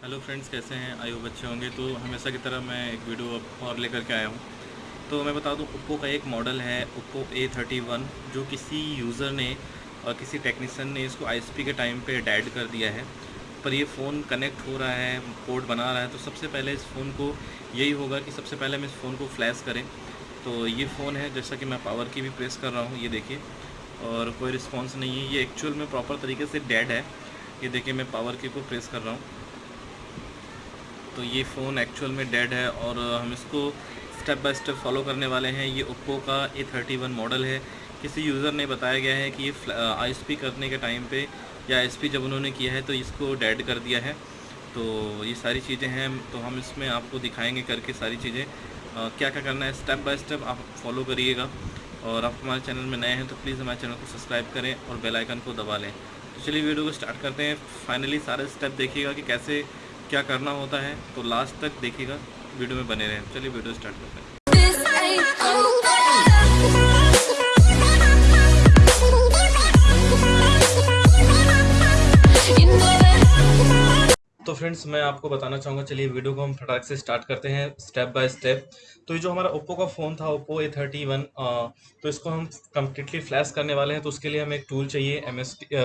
Hello friends, कैसे हैं? आयु बच्चे होंगे। तो हमेशा की तरह मैं एक वीडियो अब और लेकर के आया हूँ। तो मैं बता दूँ ओप्पो का एक मॉडल है ओप्पो ए थर्टी वन जो किसी यूज़र ने और किसी टेक्नीसन ने इसको आईएसपी के टाइम पे डैड कर दिया है। पर ये फ़ोन कनेक्ट हो रहा है पोर्ट बना रहा है। तो सबसे पहले इस फ़ोन को यही होगा कि सबसे पहले हम इस फ़ोन को फ्लैश करें। तो ये फ़ोन है, जैसा कि मैं पावर की भी प्रेस कर रहा हूँ, ये देखिए। और कोई रिस्पॉन्स नहीं है। ये एक्चुअल में प्रॉपर तरीके से डेड है। ये देखिए, मैं पावर की को प्रेस कर रहा हूँ। तो ये फ़ोन एक्चुअल में डेड है और हम इसको स्टेप बाय स्टेप फॉलो करने वाले हैं। ये ओप्पो का ए थर्टी वन मॉडल है। किसी यूज़र ने बताया गया है कि ये आईएसपी करने के टाइम पे या आई जब उन्होंने किया है तो इसको डेड कर दिया है। तो ये सारी चीज़ें हैं। तो हम इसमें आपको दिखाएँगे करके सारी चीज़ें। क्या क्या करना है? स्टेप बाय स्टेप आप फॉलो करिएगा। और आप हमारे चैनल में नए हैं तो प्लीज़ हमारे चैनल को सब्सक्राइब करें और बेल आइकन को दबा लें। तो चलिए वीडियो को स्टार्ट करते हैं। फाइनली सारे स्टेप देखिएगा कि कैसे क्या करना होता है तो लास्ट तक देखिएगा वीडियो में बने रहें। चलिए वीडियो स्टार्ट करते हैं। तो फ्रेंड्स मैं आपको बताना चाहूँगा, चलिए वीडियो को हम फटाक से स्टार्ट करते हैं स्टेप बाय स्टेप तो ये जो हमारा ओप्पो का फ़ोन था ओप्पो ए थर्टी वन तो इसको हम कम्प्लीटली फ्लैश करने वाले हैं तो उसके लिए हमें एक टूल चाहिए एम एस टी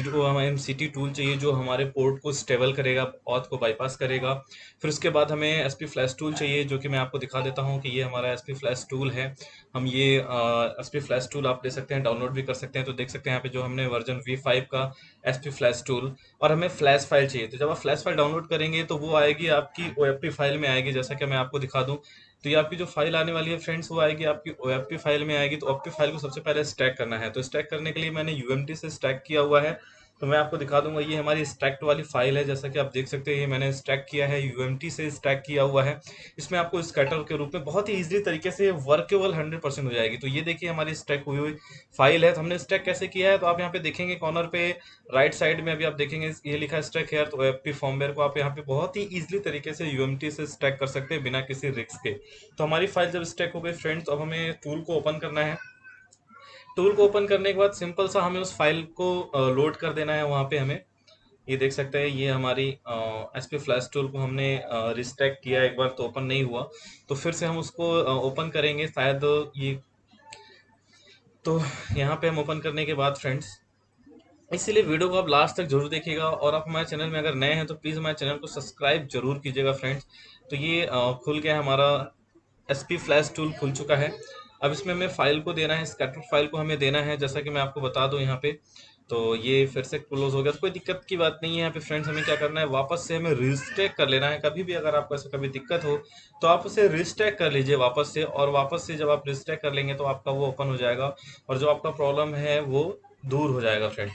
हमें एम सी टी टूल चाहिए, जो हमारे पोर्ट को स्टेबल करेगा ऑथ को बाईपास करेगा. फिर उसके बाद हमें एस पी फ्लैश टूल चाहिए, जो कि मैं आपको दिखा देता हूँ कि ये हमारा एस पी फ्लैश टूल है. हम ये एस पी फ्लैश टूल आप ले सकते हैं डाउनलोड भी कर सकते हैं. तो देख सकते हैं यहाँ पे जो हमने वर्जन वी फाइव का एस पी फ्लैश टूल और हमें फ्लैश फ़ाइल चाहिए. तो जब आप फ्लैश फ़ाइल डाउनलोड करेंगे तो वो आएगी आपकी ओएफपी फ़ाइल में आएगी, जैसा कि मैं आपको दिखा दूँ। तो ये आपकी जो फ़ाइल आने वाली है फ्रेंड्स वो आएगी आपकी ओएफपी फ़ाइल में आएगी। तो ओ फ़ाइल को सबसे पहले स्टैक करना है। तो स्टैक करने के लिए मैंने यू से स्टैक किया हुआ है। तो मैं आपको दिखा दूँगा, ये हमारी स्टैक्ट वाली फ़ाइल है, जैसा कि आप देख सकते हैं, ये मैंने स्टैक किया है यू से स्टैक किया हुआ है। इसमें आपको स्कैटर के रूप में बहुत ही ईजिली तरीके से वर्केबल हंड्रेड परसेंट हो जाएगी। तो ये देखिए हमारी स्टैक हुई हुई फ़ाइल है तो हमने स्टैक कैसे किया है तो आप यहाँ पे देखेंगे कॉर्नर पे राइट साइड में अभी आप देखेंगे, ये लिखा है स्टैक हेयर तो एफ़ फॉर्मवेयर को आप यहाँ पे बहुत ही ईजिली तरीके से यू से स्टैक कर सकते हैं बिना किसी रिक्स के। तो हमारी फ़ाइल जब स्टैक हो गई फ्रेंड्स अब हमें टूल को ओपन करना है। टूल को ओपन करने के बाद सिंपल सा हमें उस फ़ाइल को लोड कर देना है वहाँ पे हमें। ये देख सकते हैं, ये हमारी एस पी फ्लैश टूल को हमने रिस्टैक किया एक बार तो ओपन नहीं हुआ। तो फिर से हम उसको ओपन करेंगे शायद ये तो यहाँ पे हम ओपन करने के बाद फ्रेंड्स, इसीलिए वीडियो को आप लास्ट तक ज़रूर देखिएगा और आप हमारे चैनल में अगर नए हैं तो प्लीज़ हमारे चैनल को सब्सक्राइब ज़रूर कीजिएगा फ्रेंड्स। तो ये खुल गया हमारा एस पी फ्लैश टूल खुल चुका है। अब इसमें हमें फ़ाइल को देना है स्कैटर फ़ाइल को हमें देना है जैसा कि मैं आपको बता दूँ यहाँ पे। तो ये फिर से क्लोज हो गया। तो कोई दिक्कत की बात नहीं है यहाँ पे फ्रेंड्स हमें क्या करना है? वापस से हमें रिस्टेक कर लेना है। कभी भी अगर आपको ऐसा कभी दिक्कत हो तो आप उसे रिस्टेक कर लीजिए वापस से। और वापस से जब आप रिस्टेक कर लेंगे तो आपका वो ओपन हो जाएगा। और जो आपका प्रॉब्लम है वो दूर हो जाएगा फ्रेंड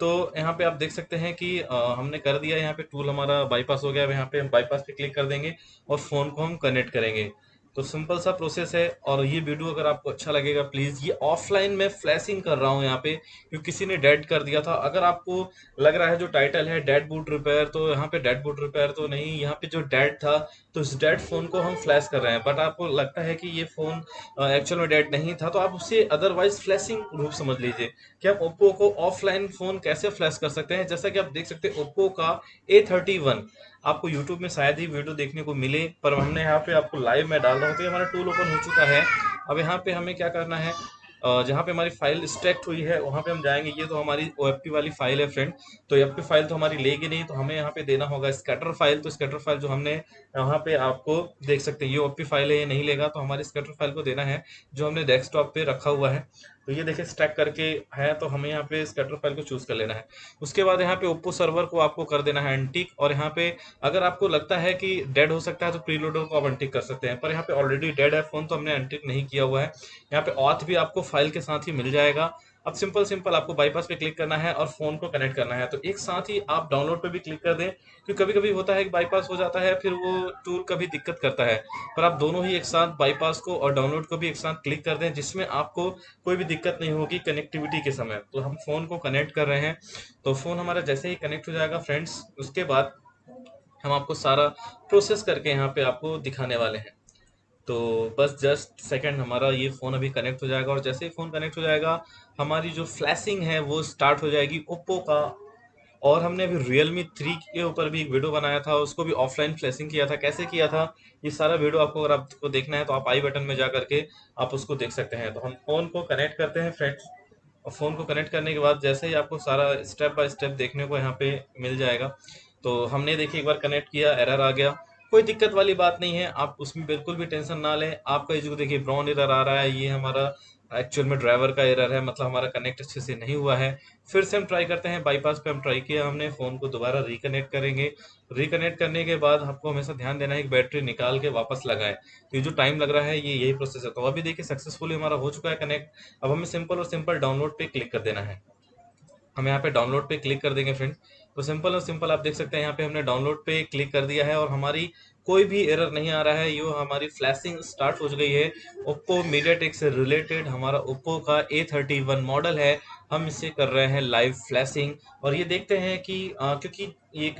तो यहाँ पे आप देख सकते हैं कि आ, हमने कर दिया यहाँ पे टूल हमारा बाईपास हो गया। अब यहाँ पे हम बाईपास पे क्लिक कर देंगे और फ़ोन को हम कनेक्ट करेंगे। तो सिंपल सा प्रोसेस है और ये वीडियो अगर आपको अच्छा लगेगा, प्लीज़ ये ऑफलाइन में फ्लैशिंग कर रहा हूँ यहाँ पे, क्योंकि किसी ने डेड कर दिया था। अगर आपको लग रहा है जो टाइटल है डेड बूट रिपेयर तो यहाँ पे डेड बूट रिपेयर तो नहीं, यहाँ पे जो डेड था तो इस डेड फ़ोन को हम फ्लैश कर रहे हैं। बट आपको लगता है कि ये फ़ोन एक्चुअल में डेड नहीं था तो आप उसे अदरवाइज़ फ्लैशिंग रूप समझ लीजिए कि आप ओप्पो को ऑफलाइन फ़ोन कैसे फ्लैश कर सकते हैं। जैसा कि आप देख सकते हैं ओप्पो का ए थर्टी वन आपको यूट्यूब में शायद ही वीडियो देखने को मिले, पर हमने यहाँ पे आपको लाइव में डाल रहा हूँ तो हमारा टूल ओपन हो चुका है। अब यहाँ पे हमें क्या करना है जहाँ पे हमारी फ़ाइल स्ट्रैक्ट हुई है, वहाँ पे हम जाएँगे। ये तो हमारी ओएफपी वाली फ़ाइल है फ्रेंड तो एफपी फ़ाइल तो हमारी लेगी नहीं तो हमें यहाँ पे देना होगा स्कैटर फ़ाइल तो स्कैटर फ़ाइल जो हमने यहाँ पे आपको देख सकते हैं, ये ओ फ़ाइल है, ये नहीं लेगा तो हमारी स्कैटर फ़ाइल को देना है, जो हमने डेस्कटॉप पे रखा हुआ है। तो ये देखिए स्टैक करके है तो हमें यहाँ पे स्कैटर फ़ाइल को चूज़ कर लेना है। उसके बाद यहाँ पे ओप्पो सर्वर को आपको कर देना है एंटिक और यहाँ पे अगर आपको लगता है कि डेड हो सकता है तो प्रीलोडर को आप एंटिक कर सकते हैं। पर यहाँ पे ऑलरेडी डेड है फ़ोन तो हमने एंटिक नहीं किया हुआ है। यहाँ पे ऑथ भी आपको फ़ाइल के साथ ही मिल जाएगा। अब सिंपल सिंपल आपको बाईपास पे क्लिक करना है और फ़ोन को कनेक्ट करना है। तो एक साथ ही आप डाउनलोड पे भी क्लिक कर दें, क्योंकि कभी कभी होता है कि बाईपास हो जाता है, फिर वो टूल कभी दिक्कत करता है। पर आप दोनों ही एक साथ बाईपास को और डाउनलोड को भी एक साथ क्लिक कर दें, जिसमें आपको कोई भी दिक्कत नहीं होगी कनेक्टिविटी के समय। तो हम फ़ोन को कनेक्ट कर रहे हैं। तो फ़ोन हमारा जैसे ही कनेक्ट हो जाएगा फ्रेंड्स उसके बाद हम आपको सारा प्रोसेस करके यहाँ पे आपको दिखाने वाले हैं। तो बस जस्ट सेकंड हमारा ये फ़ोन अभी कनेक्ट हो जाएगा और जैसे ही फ़ोन कनेक्ट हो जाएगा, हमारी जो फ्लैशिंग है वो स्टार्ट हो जाएगी ओप्पो का। और हमने अभी रियल मी थ्री के ऊपर भी एक वीडियो बनाया था, उसको भी ऑफलाइन फ्लैशिंग किया था। कैसे किया था? ये सारा वीडियो आपको अगर आपको देखना है तो आप आई बटन में जा करके आप उसको देख सकते हैं। तो हम फ़ोन को कनेक्ट करते हैं फ्रेंड्स और फ़ोन को कनेक्ट करने के बाद जैसे ही आपको सारा स्टेप बाय स्टेप देखने को यहाँ पे मिल जाएगा। तो हमने देखिए एक बार कनेक्ट किया एरर आ गया। कोई दिक्कत वाली बात नहीं है, आप उसमें बिल्कुल भी टेंशन ना लें। आपका जो देखिए ब्राउन एरर आ रहा है, ये हमारा एक्चुअल में ड्राइवर का एरर है मतलब हमारा कनेक्ट अच्छे से नहीं हुआ है। फिर से हम ट्राई करते हैं, बाईपास पे हम ट्राई किया हमने, फ़ोन को दोबारा रिकनेक्ट करेंगे। रिकनेक्ट करने के बाद आपको हमेशा ध्यान देना है कि बैटरी निकाल के वापस लगाए। तो ये जो टाइम लग रहा है, ये यही प्रोसेस है। तो अभी देखिए, सक्सेसफुली हमारा हो चुका है कनेक्ट। अब हमें सिंपल और सिंपल डाउनलोड पे क्लिक कर देना है। हम यहाँ पे डाउनलोड पे क्लिक कर देंगे, फ्रेंड। तो सिंपल और सिंपल आप देख सकते हैं यहाँ पे हमने डाउनलोड पे क्लिक कर दिया है और हमारी कोई भी एरर नहीं आ रहा है। यो हमारी फ्लैशिंग स्टार्ट हो गई है। ओप्पो मीडियाटेक से रिलेटेड हमारा ओप्पो का ए थर्टी वन मॉडल है। हम इसे कर रहे हैं लाइव फ्लैशिंग और ये देखते हैं कि आ, क्योंकि एक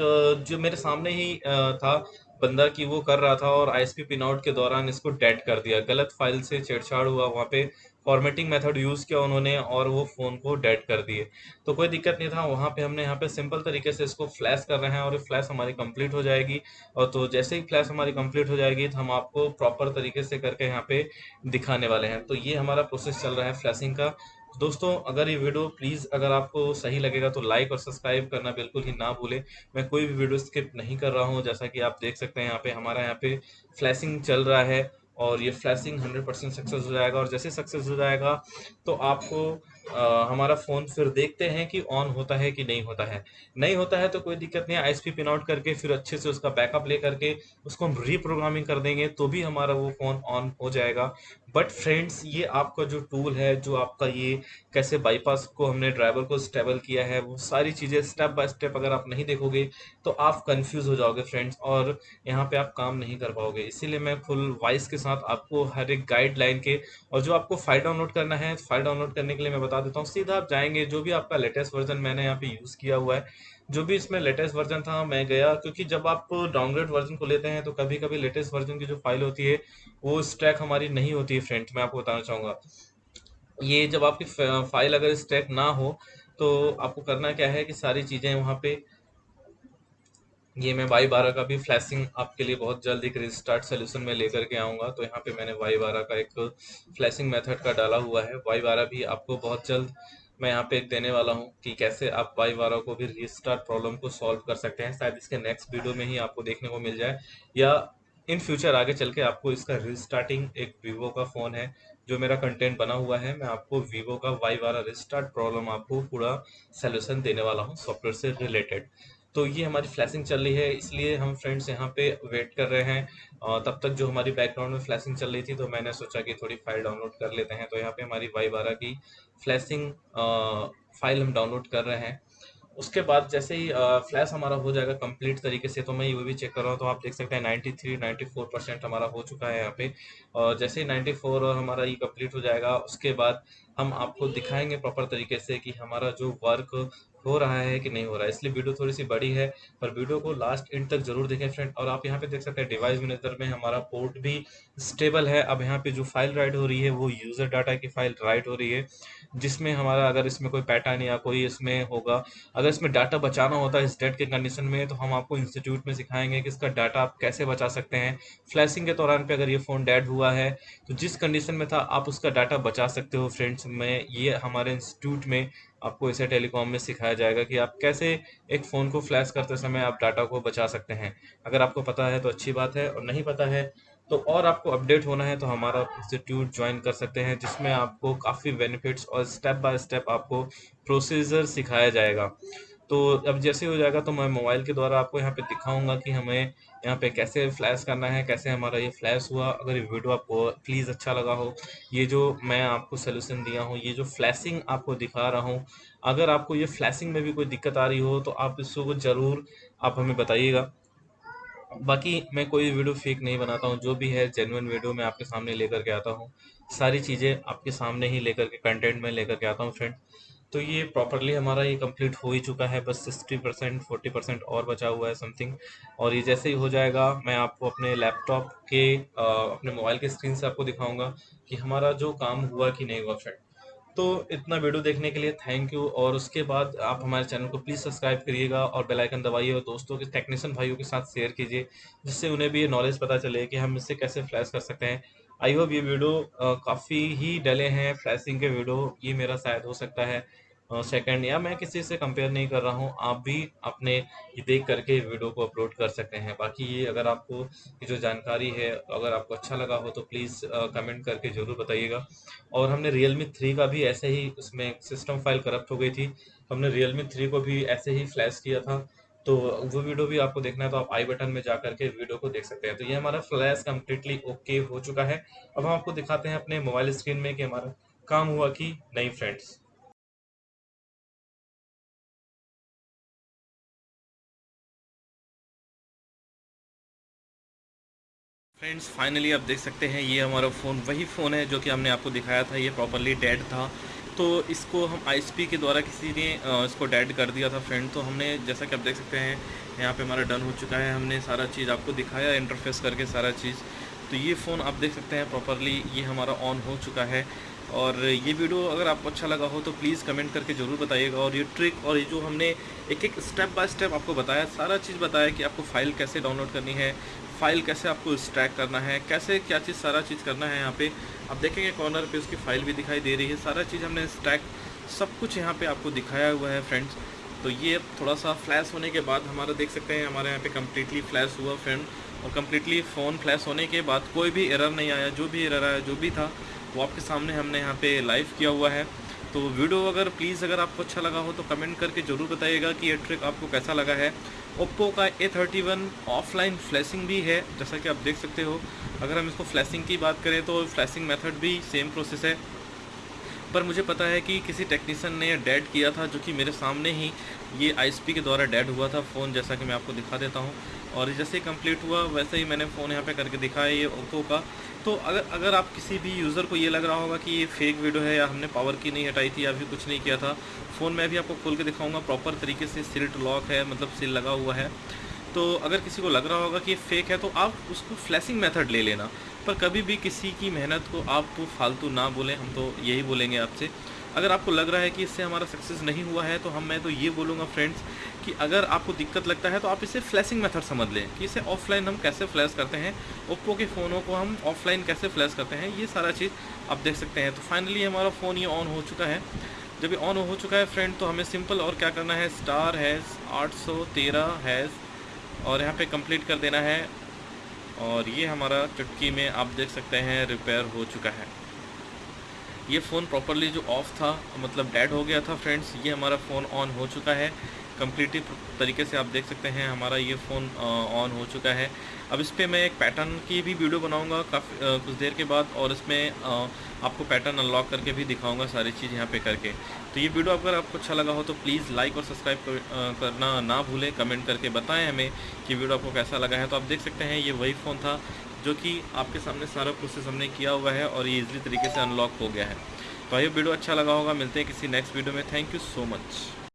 जो मेरे सामने ही आ, था बंदा कि वो कर रहा था और आई आईएसपी पिन आउट के दौरान इसको डेड कर दिया। गलत फ़ाइल से छेड़छाड़ हुआ वहाँ पे। फॉर्मेटिंग मेथड यूज़ किया उन्होंने और वो फ़ोन को डेड कर दिए। तो कोई दिक्कत नहीं था, वहाँ पे हमने, यहाँ पे सिंपल तरीके से इसको फ्लैश कर रहे हैं और फ्लैश हमारी कंप्लीट हो जाएगी। और तो जैसे ही फ्लैश हमारी कंप्लीट हो जाएगी तो हम आपको प्रॉपर तरीके से करके यहाँ पे दिखाने वाले हैं। तो ये हमारा प्रोसेस चल रहा है फ्लैशिंग का। दोस्तों, अगर ये वीडियो प्लीज़ अगर आपको सही लगेगा तो लाइक और सब्सक्राइब करना बिल्कुल ही ना भूलें। मैं कोई भी वीडियो स्किप नहीं कर रहा हूँ, जैसा कि आप देख सकते हैं यहाँ पे हमारा यहाँ पे फ्लैशिंग चल रहा है। और ये फ्लैशिंग 100 परसेंट सक्सेस हो जाएगा और जैसे सक्सेस हो जाएगा तो आपको हमारा फ़ोन फिर देखते हैं कि ऑन होता है कि नहीं होता है। नहीं होता है तो कोई दिक्कत नहीं है आई पिन आउट करके फिर अच्छे से उसका बैकअप ले करके उसको हम रीप्रोग्रामिंग कर देंगे तो भी हमारा वो फ़ोन ऑन हो जाएगा। बट फ्रेंड्स ये आपका जो टूल है, जो आपका ये कैसे बाईपास को हमने ड्राइवर को स्टेबल किया है, वो सारी चीज़ें स्टेप बाय स्टेप अगर आप नहीं देखोगे तो आप कंफ्यूज हो जाओगे फ्रेंड्स और यहाँ पे आप काम नहीं कर पाओगे। इसीलिए मैं फुल वॉइस के साथ आपको हर एक गाइडलाइन के और जो आपको फ़ाइल डाउनलोड करना है फ़ाइल डाउनलोड करने के लिए मैं बता देता हूँ। सीधा आप जाएँगे, जो भी आपका लेटेस्ट वर्जन मैंने यहाँ पे यूज़ किया हुआ है, जो भी इसमें लेटेस्ट वर्जन था, मैं गया, क्योंकि जब आप डाउनग्रेड वर्जन को लेते हैं तो कभी कभी लेटेस्ट वर्जन की जो फ़ाइल होती है, वो स्ट्रैक हमारी नहीं होती है फ्रेंड मैं आपको बताना चाहूँगा। ये जब आपकी फ़ाइल अगर स्ट्रैक ना हो तो आपको करना क्या है कि सारी चीज़ें वहाँ पे ये मैं वाई बारह का भी फ्लैशिंग आपके लिए बहुत जल्द एक रिस्टार्ट सोल्यूशन में लेकर के आऊँगा। तो यहाँ पे मैंने वाई बारह का एक फ्लैशिंग मेथड का डाला हुआ है। वाई बारह भी आपको बहुत जल्द मैं यहाँ पे एक देने वाला हूँ कि कैसे आप वाई बारह को भी रिस्टार्ट प्रॉब्लम को सॉल्व कर सकते हैं। शायद इसके नेक्स्ट वीडियो में ही आपको देखने को मिल जाए। या इन फ्यूचर आगे चल के आपको इसका रिस्टार्टिंग एक वीवो का फ़ोन है, जो मेरा कंटेंट बना हुआ है। मैं आपको वीवो का वाई बारह रिस्टार्ट प्रॉब्लम आपको पूरा सोल्यूशन देने वाला हूँ सॉफ्टवेयर से रिलेटेड तो ये हमारी फ्लैशिंग चल रही है, इसलिए हम फ्रेंड्स यहाँ पे वेट कर रहे हैं। तब तक जो हमारी बैकग्राउंड में फ्लैशिंग चल रही थी तो मैंने सोचा कि थोड़ी फ़ाइल डाउनलोड कर लेते हैं। तो यहाँ पे हमारी वाई बारह की फ्लैशिंग फ़ाइल हम डाउनलोड कर रहे हैं। उसके बाद जैसे ही फ्लैश हमारा हो जाएगा कंप्लीट तरीके से तो मैं ये भी चेक कर रहा हूँ तो आप देख सकते हैं 93 94 परसेंट हमारा हो चुका है यहाँ पे। और जैसे ही 94 हमारा ये कंप्लीट हो जाएगा, उसके बाद हम आपको दिखाएँगे प्रॉपर तरीके से कि हमारा जो वर्क हो रहा है कि नहीं हो रहा है। इसलिए वीडियो थोड़ी सी बड़ी है, पर वीडियो को लास्ट एंड तक ज़रूर देखें फ्रेंड और आप यहाँ पे देख सकते हैं डिवाइस मैनेजर में, हमारा पोर्ट भी स्टेबल है। अब यहाँ पे जो फ़ाइल राइट हो रही है, वो यूज़र डाटा की फ़ाइल राइट हो रही है, जिसमें हमारा अगर इसमें कोई पैटर्न या कोई इसमें होगा, अगर इसमें डाटा बचाना होता है इस डेट के कंडीशन में तो हम आपको इंस्टीट्यूट में सिखाएँगे कि इसका डाटा आप कैसे बचा सकते हैं। फ्लैशिंग के दौरान पे अगर ये फ़ोन डेड हुआ है तो जिस कंडीशन में था, आप उसका डाटा बचा सकते हो फ्रेंड्स में ये हमारे इंस्टीट्यूट में आपको इसे टेलीकॉम में सिखाया जाएगा कि आप कैसे एक फ़ोन को फ्लैश करते समय आप डाटा को बचा सकते हैं। अगर आपको पता है तो अच्छी बात है, और नहीं पता है तो और आपको अपडेट होना है तो हमारा इंस्टीट्यूट ज्वाइन कर सकते हैं, जिसमें आपको काफ़ी बेनिफिट्स और स्टेप बाय स्टेप आपको प्रोसीजर सिखाया जाएगा। तो अब जैसे हो जाएगा तो मैं मोबाइल के द्वारा आपको यहाँ पे दिखाऊँगा कि हमें यहाँ पे कैसे फ्लैश करना है, कैसे हमारा ये फ्लैश हुआ। अगर ये वीडियो आपको प्लीज़ अच्छा लगा हो, ये जो मैं आपको सोल्यूशन दिया हूँ, ये जो फ्लैशिंग आपको दिखा रहा हूँ, अगर आपको ये फ्लैशिंग में भी कोई दिक्कत आ रही हो तो आप इसको ज़रूर आप हमें बताइएगा। बाकी मैं कोई वीडियो फेक नहीं बनाता हूँ, जो भी है जेनुअन वीडियो मैं आपके सामने लेकर के आता हूँ। सारी चीज़ें आपके सामने ही लेकर के कंटेंट में लेकर के आता हूँ फ्रेंड तो ये प्रॉपरली हमारा ये कंप्लीट हो ही चुका है बस सिक्सटी परसेंट फोर्टी परसेंट और बचा हुआ है समथिंग और ये जैसे ही हो जाएगा मैं आपको अपने लैपटॉप के आ, अपने मोबाइल के स्क्रीन से आपको दिखाऊँगा कि हमारा जो काम हुआ कि नहीं हुआ। फ्रेंड तो इतना वीडियो देखने के लिए थैंक यू और उसके बाद आप हमारे चैनल को प्लीज़ सब्सक्राइब करिएगा और बेल आइकन दबाइए और दोस्तों के टेक्नीशियन भाइयों के साथ शेयर कीजिए जिससे उन्हें भी ये नॉलेज पता चले कि हम इससे कैसे फ्लैश कर सकते हैं। आई होप ये वीडियो काफ़ी ही डले हैं फ्लैशिंग के वीडियो ये मेरा शायद हो सकता है। सेकंड या मैं किसी से कंपेयर नहीं कर रहा हूँ, आप भी अपने ये देख करके वीडियो को अपलोड कर सकते हैं। बाकी ये अगर आपको, ये जो जानकारी है, अगर आपको अच्छा लगा हो तो प्लीज़ कमेंट करके ज़रूर बताइएगा। और हमने रियल मी थ्री का भी ऐसे ही उसमें सिस्टम फ़ाइल करप्ट हो गई थी। हमने रियल मी थ्री को भी ऐसे ही फ्लैश किया था। तो वो वीडियो भी आपको देखना है तो आप आई बटन में जा करके वीडियो को देख सकते हैं। तो ये हमारा फ्लैश कम्प्लीटली ओके हो चुका है। अब हम आपको दिखाते हैं अपने मोबाइल स्क्रीन में कि हमारा काम हुआ कि नहीं फ्रेंड्स फ्रेंड्स फाइनली आप देख सकते हैं, ये हमारा फ़ोन वही फ़ोन है जो कि हमने आपको दिखाया था, ये प्रॉपरली डेड था। तो इसको हम आई के द्वारा किसी ने इसको डेड कर दिया था फ्रेंड तो हमने, जैसा कि आप देख सकते हैं, यहाँ पे हमारा डन हो चुका है। हमने सारा चीज़ आपको दिखाया इंटरफेस करके सारा चीज़। तो ये फ़ोन आप देख सकते हैं प्रॉपरली ये हमारा ऑन हो चुका है। और ये वीडियो अगर आपको अच्छा लगा हो तो प्लीज़ कमेंट करके ज़रूर बताइएगा। और ये ट्रिक और ये जो हमने एक एक स्टेप बाय स्टेप आपको बताया, सारा चीज़ बताया कि आपको फ़ाइल कैसे डाउनलोड करनी है। फ़ाइल कैसे आपको स्ट्रैक करना है, कैसे क्या चीज़, सारा चीज़ करना है यहाँ पे। आप देखेंगे कॉर्नर पे उसकी फ़ाइल भी दिखाई दे रही है। सारा चीज़ हमने स्ट्रैक सब कुछ यहाँ पे आपको दिखाया हुआ है फ्रेंड्स तो ये थोड़ा सा फ्लैश होने के बाद हमारा देख सकते हैं, हमारे यहाँ पे कम्प्लीटली फ्लैश हुआ फ्रेंड और कम्प्लीटली फ़ोन फ्लैश होने के बाद कोई भी एरर नहीं आया। जो भी एरर आया, जो भी था, वो आपके सामने हमने यहाँ पे लाइव किया हुआ है। तो वीडियो अगर प्लीज़ अगर आपको अच्छा लगा हो तो कमेंट करके ज़रूर बताइएगा कि ये ट्रिक आपको कैसा लगा है। ओप्पो का A thirty one offline flashing भी है, जैसा कि आप देख सकते हो। अगर हम इसको फ्लैशिंग की बात करें तो फ्लैशिंग मेथड भी सेम प्रोसेस है। पर मुझे पता है कि किसी टेक्नीशियन ने डेड किया था, जो कि मेरे सामने ही ये ISP के द्वारा डेड हुआ था फ़ोन जैसा कि मैं आपको दिखा देता हूँ। और जैसे ही कंप्लीट हुआ, वैसे ही मैंने फ़ोन यहाँ पे करके दिखाया ये ओप्पो का। तो अगर अगर आप किसी भी यूज़र को ये लग रहा होगा कि ये फेक वीडियो है या हमने पावर की नहीं हटाई थी या फिर कुछ नहीं किया था फ़ोन में भी आपको खोल के दिखाऊँगा प्रॉपर तरीके से सिल्ट लॉक है मतलब सिल लगा हुआ है। तो अगर किसी को लग रहा होगा कि ये फेक है तो आप उसको फ्लैशिंग मेथड ले लेना। पर कभी भी किसी की मेहनत को आप तो फालतू ना बोलें, हम तो यही बोलेंगे आपसे। अगर आपको लग रहा है कि इससे हमारा सक्सेस नहीं हुआ है तो हम, मैं तो ये बोलूँगा फ्रेंड्स कि अगर आपको दिक्कत लगता है तो आप इसे फ्लैशिंग मेथड समझ लें कि इसे ऑफलाइन हम कैसे फ्लैश करते हैं ओप्पो के फ़ोनों को हम ऑफलाइन कैसे फ्लैश करते हैं, ये सारा चीज़ आप देख सकते हैं। तो फाइनली हमारा फ़ोन ये ऑन हो चुका है। जब ये ऑन हो चुका है फ्रेंड तो हमें सिंपल और क्या करना है? स्टार हैज़ आठ सौ तेरह हैज़ और यहाँ पे कंप्लीट कर देना है। और ये हमारा चुटकी में आप देख सकते हैं रिपेयर हो चुका है। ये फ़ोन प्रॉपरली जो ऑफ़ था मतलब डेड हो गया था फ्रेंड्स ये हमारा फ़ोन ऑन हो चुका है। कम्प्लीटली तरीके से आप देख सकते हैं हमारा ये फ़ोन ऑन हो चुका है। अब इस पर मैं एक पैटर्न की भी वीडियो बनाऊँगा काफ़ी कुछ देर के बाद और इसमें आपको पैटर्न अनलॉक करके भी दिखाऊँगा सारी चीज़ यहाँ पे करके। तो ये वीडियो अगर आपको अच्छा लगा हो तो प्लीज़ लाइक और सब्सक्राइब कर, करना ना भूलें। कमेंट करके बताएँ हमें कि वीडियो आपको कैसा लगा है। तो आप देख सकते हैं ये वही फ़ोन था जो कि आपके सामने सारा प्रोसेस हमने किया हुआ है और ये इजली तरीके से अनलॉक हो गया है। तो ये वीडियो अच्छा लगा होगा। मिलते हैं किसी नेक्स्ट वीडियो में। Thank you so much